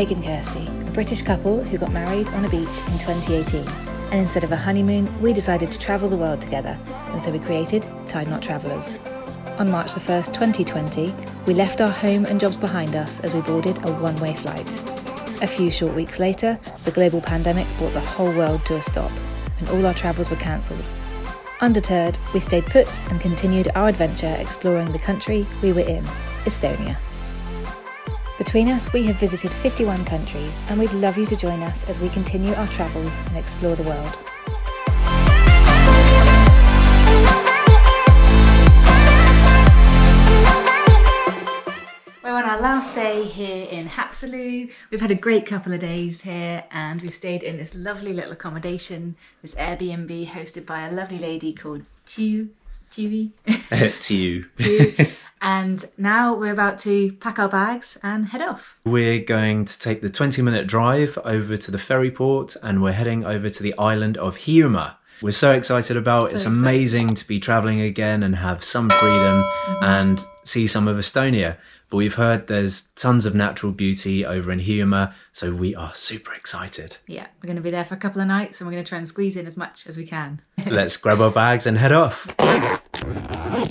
Craig and Kirsty, a British couple who got married on a beach in 2018. And instead of a honeymoon, we decided to travel the world together, and so we created Tied Knot Travellers. On March the 1st, 2020, we left our home and jobs behind us as we boarded a one way flight. A few short weeks later, the global pandemic brought the whole world to a stop, and all our travels were cancelled. Undeterred, we stayed put and continued our adventure exploring the country we were in, Estonia. Between us, we have visited 51 countries, and we'd love you to join us as we continue our travels and explore the world. We're on our last day here in Haapsalu. We've had a great couple of days here and we've stayed in this lovely little accommodation, this Airbnb hosted by a lovely lady called Tiu, Tiwi. to you. Tiu. And now we're about to pack our bags and head off. We're going to take the 20 minute drive over to the ferry port and we're heading over to the island of Hiiumaa. We're so excited about it. It's excited. amazing to be traveling again and have some freedom Mm-hmm. and see some of Estonia. But we've heard there's tons of natural beauty over in Hiiumaa, so we are super excited. Yeah, we're going to be there for a couple of nights and we're going to try and squeeze in as much as we can. Let's grab our bags and head off.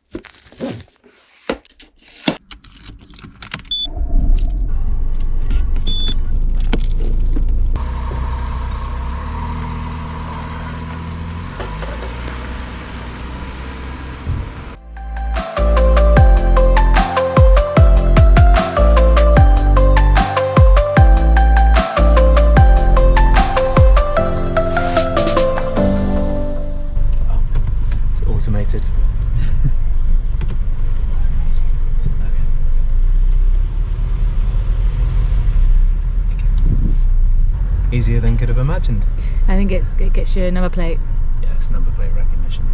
Think it, gets you another plate. Yes, number plate recognition.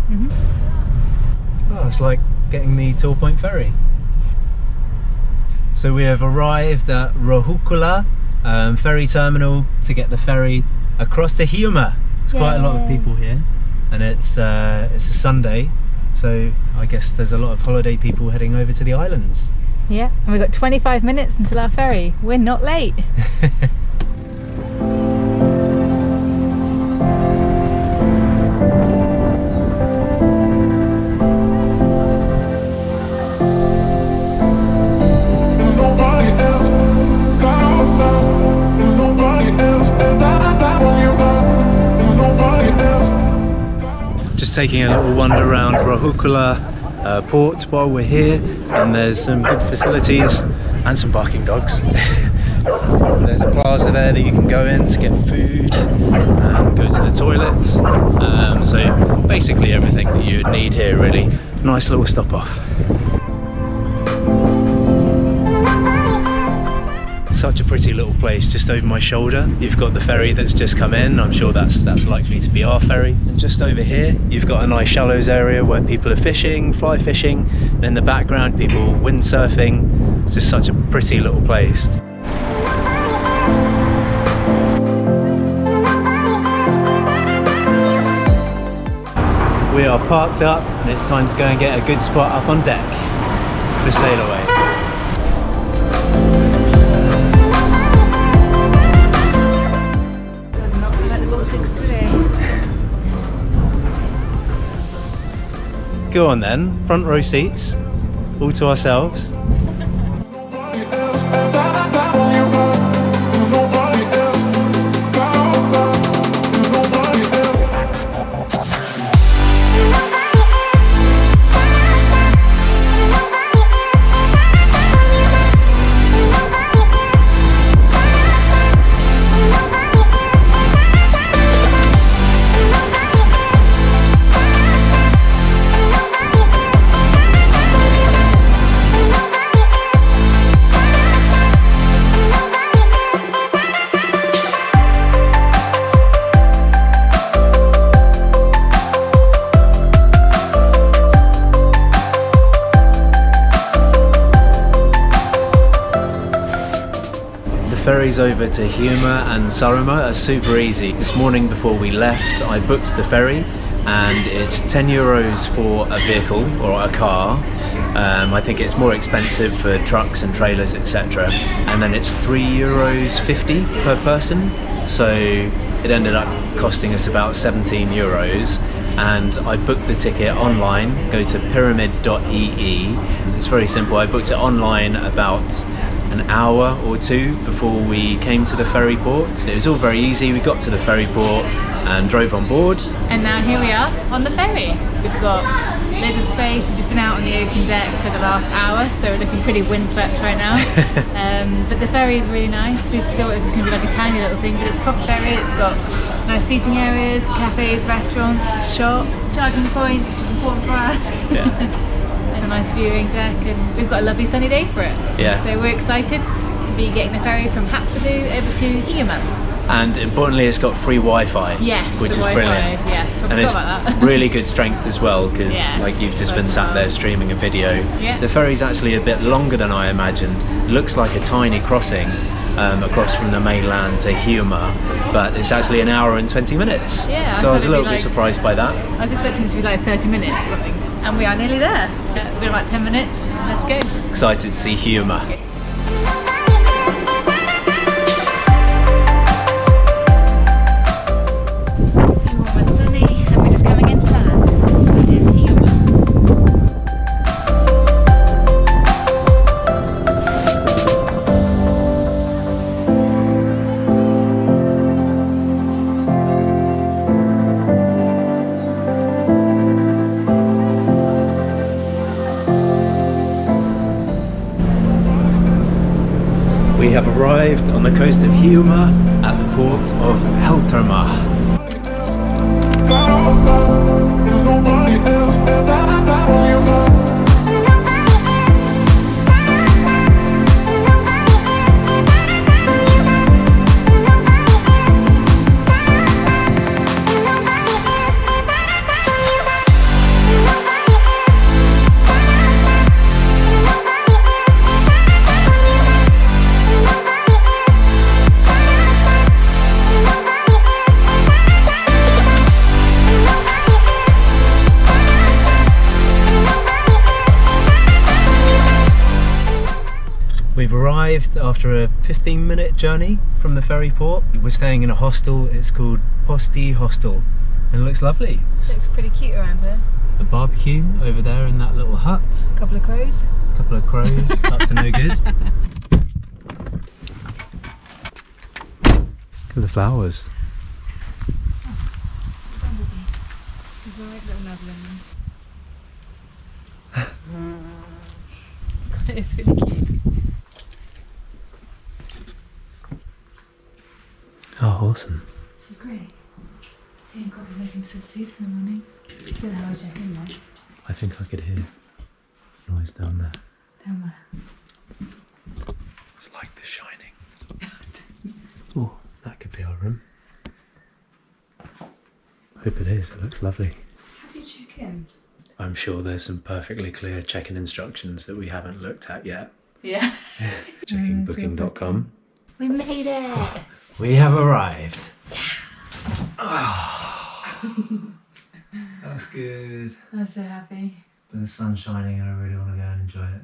Oh, it's like getting the Tall Point Ferry. So we have arrived at Rohuküla um, ferry terminal to get the ferry across to Hiiumaa. There's quite a lot of people here, and it's uh, it's a Sunday, so I guess there's a lot of holiday people heading over to the islands. Yeah, and we've got 25 minutes until our ferry. We're not late. taking a little wander around Rohuküla uh, port while we're here, and there's some good facilities and some barking dogs. there's a plaza there that you can go in to get food and go to the toilet. Um, so basically everything that you would need here, really. Nice little stop off. Such a pretty little place just over my shoulder. You've got the ferry that's just come in. I'm sure that's that's likely to be our ferry. And just over here, you've got a nice shallows area where people are fishing, fly fishing, and in the background, people windsurfing. It's just such a pretty little place. We are parked up and it's time to go and get a good spot up on deck for sail away. Go on then, front row seats, all to ourselves. Ferries over to Hiiumaa and Saaremaa are super easy. This morning before we left, I booked the ferry and it's 10 euros for a vehicle or a car. Um, I think it's more expensive for trucks and trailers, etc. And then it's three euros 50 per person. So it ended up costing us about 17 euros. And I booked the ticket online. Go to praamid.ee. It's very simple. I booked it online about an hour or two before we came to the ferry port. It was all very easy. We got to the ferry port and drove on board. And now here we are on the ferry. We've got loads of space. We've just been out on the open deck for the last hour, so we're looking pretty windswept right now. um, but the ferry is really nice. We thought it was going to be like a tiny little thing, but it's a proper ferry. It's got nice seating areas, cafes, restaurants, shop, charging points, which is important for us. Yeah. and a nice viewing deck, and we've got a lovely sunny day for it. Yeah. So we're excited to be getting the ferry from Haapsalu over to Hiiumaa. And importantly, it's got free Wi-Fi, Yes, which is Wi-Fi, brilliant. yeah, and it's really good strength as well because, Yeah, like, you've just been sat there streaming a video. Yeah. The ferry's actually a bit longer than I imagined. Looks like a tiny crossing um, across from the mainland to Hiiumaa, but it's actually an hour and 20 minutes. Yeah, so I was a little it'd bit like- surprised by that. I was expecting it to be like 30 minutes or something, and we are nearly there. We've got about 10 minutes. Let's go. Excited to see Hiiumaa. So the coast arrived after a 15 minute journey from the ferry port. We're staying in a hostel, it's called Posti Hostel and it looks lovely. Looks pretty cute around here. A barbecue over there in that little hut, A couple of crows. a couple of crows up to no good. Look at the flowers. There's a right little nuzzle in them. it's really cute. Oh, awesome. This is great. Seeing coffee making facilities in the morning. Still how I check in there. I think I could hear noise down there. Down there. It's like The Shining. oh, that could be our room. Hope it is, it looks lovely. How do you check in? I'm sure there's some perfectly clear check-in instructions that we haven't looked at yet. Yeah. Checking mm, booking.com. We made it! We have arrived. That's good. I'm so happy. But the sun's shining and I really want to go and enjoy it.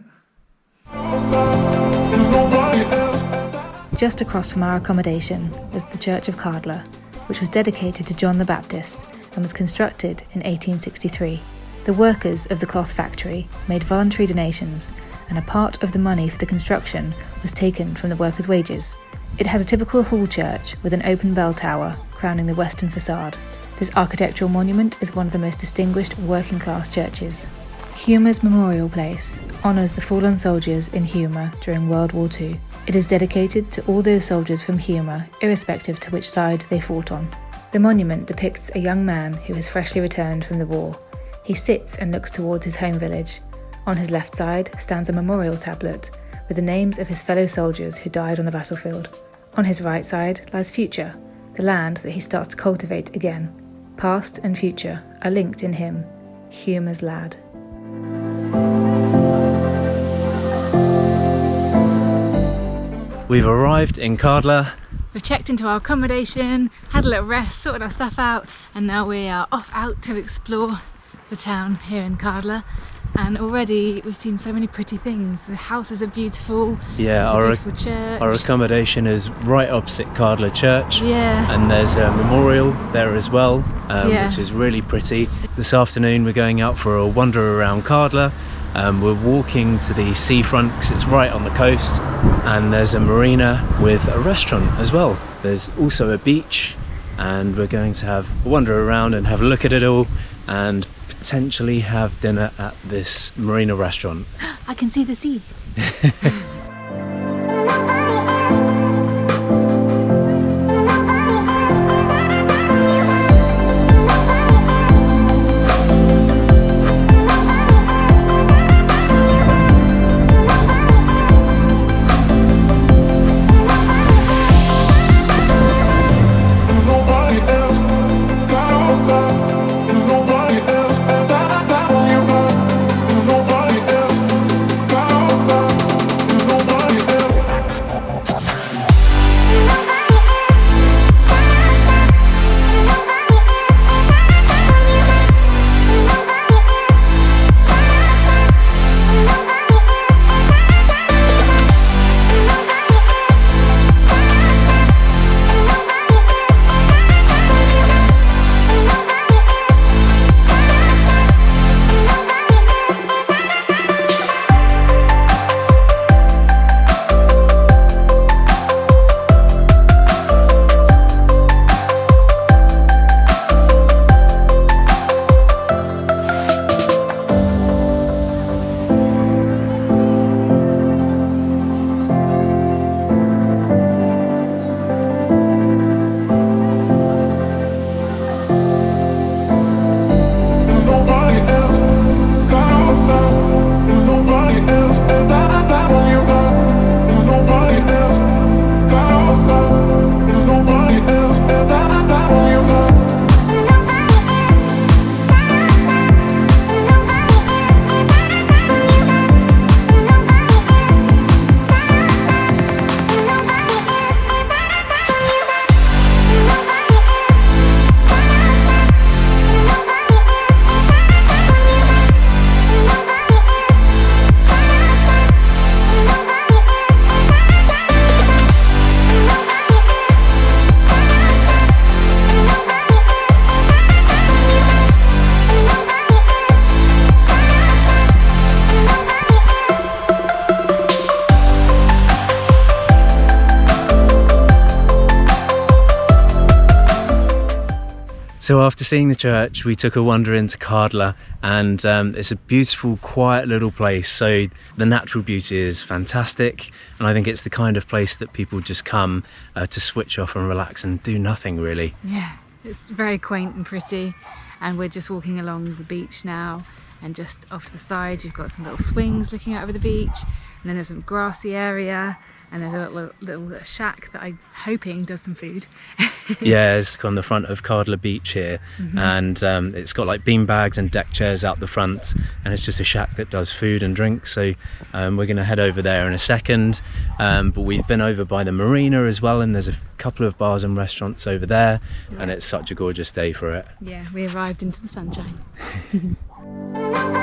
Just across from our accommodation was the Church of Kärdla, which was dedicated to John the Baptist and was constructed in 1863. The workers of the cloth factory made voluntary donations, and a part of the money for the construction was taken from the workers' wages. It has a typical hall church with an open bell tower crowning the western facade. This architectural monument is one of the most distinguished working class churches. Hiiumaa's Memorial Place honours the fallen soldiers in Hiiumaa during World War II. It is dedicated to all those soldiers from Hiiumaa, irrespective to which side they fought on. The monument depicts a young man who has freshly returned from the war. He sits and looks towards his home village. On his left side stands a memorial tablet with the names of his fellow soldiers who died on the battlefield. On his right side lies future, the land that he starts to cultivate again. Past and future are linked in him, Hiiumaa's lad. We've arrived in Kärdla We've checked into our accommodation, had a little rest, sorted our stuff out, and now we are off out to explore the town here in Kärdla. And already we've seen so many pretty things. The houses are beautiful. Yeah, our, beautiful church. our accommodation is right opposite Kärdla Church. yeah. And there's a memorial there as well, um, Yeah. which is really pretty. This afternoon we're going out for a wander around Kärdla. Um, we're walking to the seafront because it's right on the coast, and there's a marina with a restaurant as well. There's also a beach, and we're going to have a wander around and have a look at it all, and potentially have dinner at this marina restaurant. I can see the sea. So after seeing the church, we took a wander into Kärdla, and um, it's a beautiful, quiet little place. So the natural beauty is fantastic, and I think it's the kind of place that people just come uh, to switch off and relax and do nothing really. Yeah, it's very quaint and pretty. And we're just walking along the beach now. And just off to the side, you've got some little swings looking out over the beach. And then there's some grassy area. And there's a little, little shack that I'm hoping does some food. yeah, it's on the front of Kärdla Beach here, and um, it's got like bean bags and deck chairs out the front, and it's just a shack that does food and drink. So um, we're going to head over there in a second. Um, but we've been over by the marina as well, and there's a couple of bars and restaurants over there, and it's such a gorgeous day for it. yeah, we arrived into the sunshine.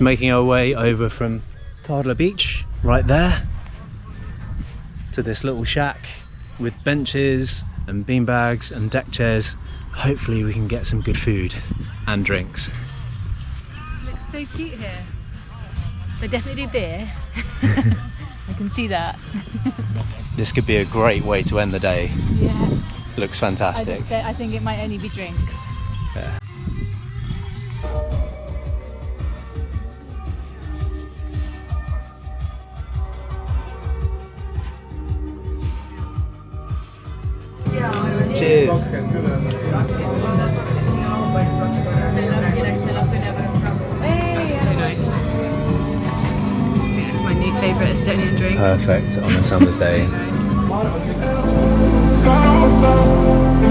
just making our way over from Kärdla Beach, right there, to this little shack with benches and beanbags and deck chairs. Hopefully we can get some good food and drinks. looks so cute here. They definitely do beer. I can see that. This could be a great way to end the day. Yeah. Looks I, fantastic. think I think it might only be drinks. Yeah.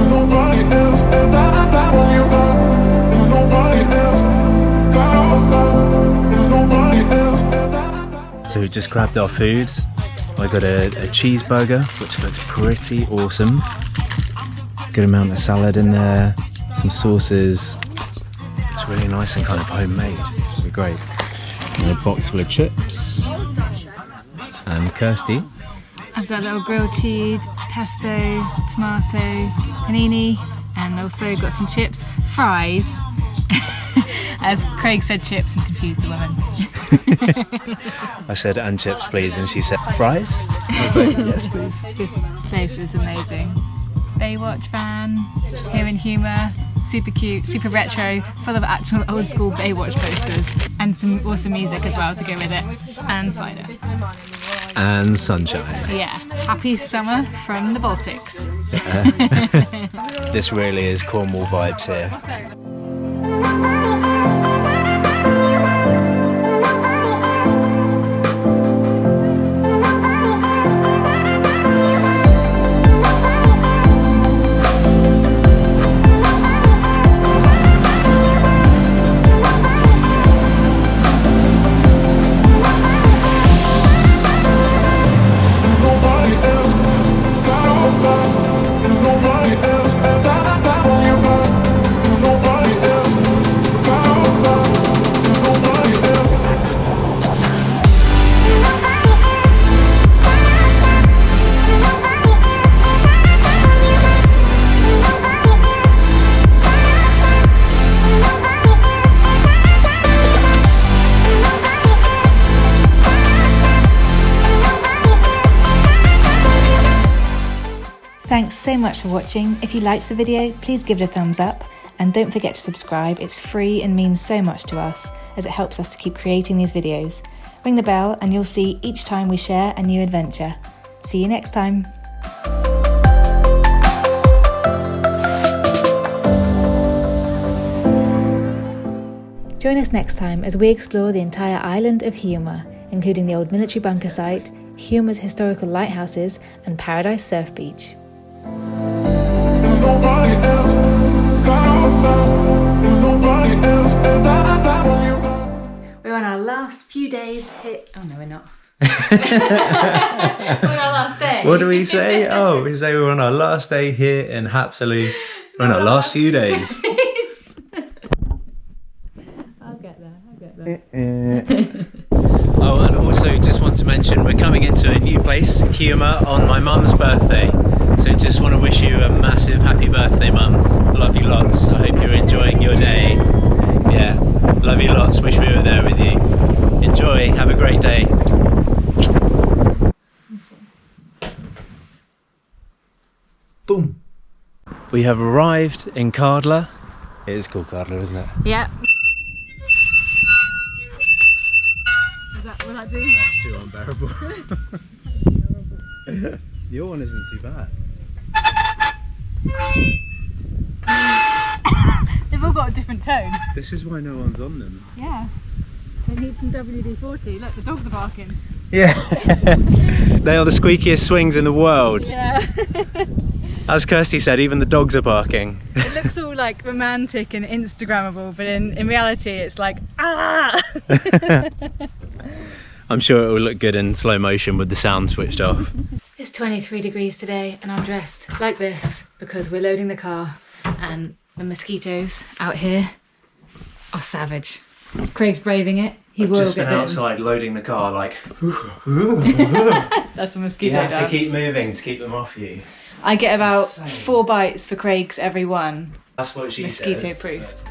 Nobody else. And that, that. So we just grabbed our food. I got a, a cheeseburger, which looks pretty awesome. Good amount of salad in there, some sauces. It's really nice and kind of homemade. Really great. And a box full of chips. And Kirsty. I've got a little grilled cheese, pesto, tomato, panini, and also got some chips, fries. As Craig said chips and confused the woman. I said, and chips, please. And she said, fries? I was like, yes, please. This place is amazing. Baywatch fan, here in Hiiumaa, super cute, super retro, full of actual old school Baywatch posters, and some awesome music as well to go with it, and cider. And sunshine. Yeah, happy summer from the Baltics. This really is Cornwall vibes here. Watching. If you liked the video, please give it a thumbs up and don't forget to subscribe. It's free and means so much to us as it helps us to keep creating these videos. Ring the bell and you'll see each time we share a new adventure. See you next time. Join us next time as we explore the entire island of Hiiumaa, including the old military bunker site, Hiiumaa's historical lighthouses, and Paradise Surf Beach. We're on our last few days here. Oh no, we're not. we're on our last day. What do we say? Oh, we say we're on our last day here in Haapsalu. We're on our last few days. I'll get there. I'll get there. Oh, and also just want to mention we're coming into a new place, Hiiumaa, on my mum's birthday. So just want to wish you a massive happy birthday, mum. Love you lots. I hope you're enjoying your day. Yeah, love you lots. Wish we were there with you. Enjoy. Have a great day. Boom. We have arrived in Kärdla. It is called Kärdla, isn't it? Yeah. Is that what I do? That's too unbearable. Your one isn't too bad. They've all got a different tone. This is why no one's on them. Yeah. They need some WD-40. Look, the dogs are barking. Yeah. they are the squeakiest swings in the world. Yeah. As Kirsty said, even the dogs are barking. it looks all like romantic and Instagrammable, but in, in reality it's like, ah! I'm sure it will look good in slow motion with the sound switched off. It's 23 degrees today and I'm dressed like this because we're loading the car and the mosquitoes out here are savage. Craig's braving it. He I've will just get been bitten. outside loading the car, like That's a mosquito have to keep moving to keep them off you. I get about four bites for Craig's every one. That's what she Mosquito says. proof. but-